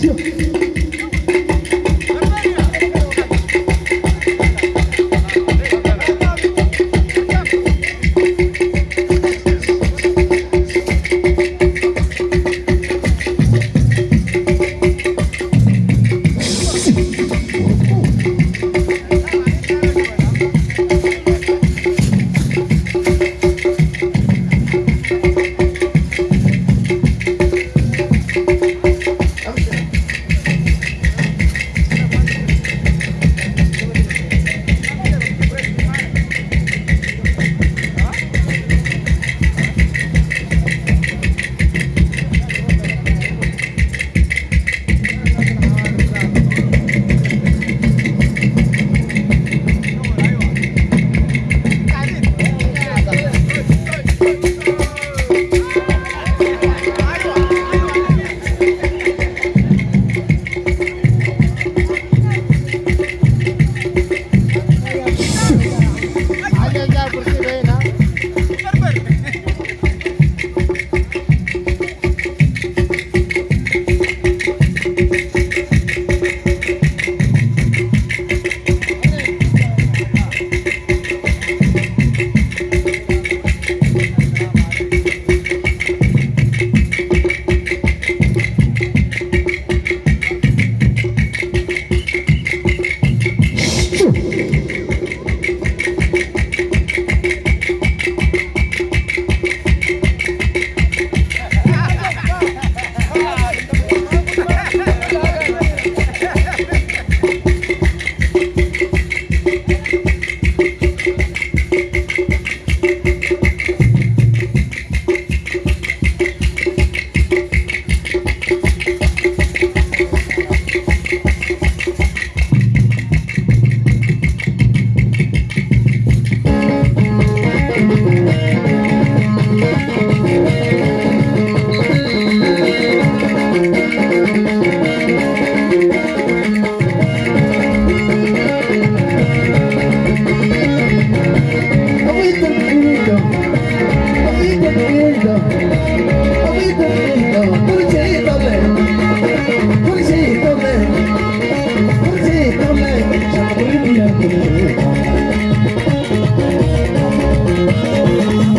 Ja.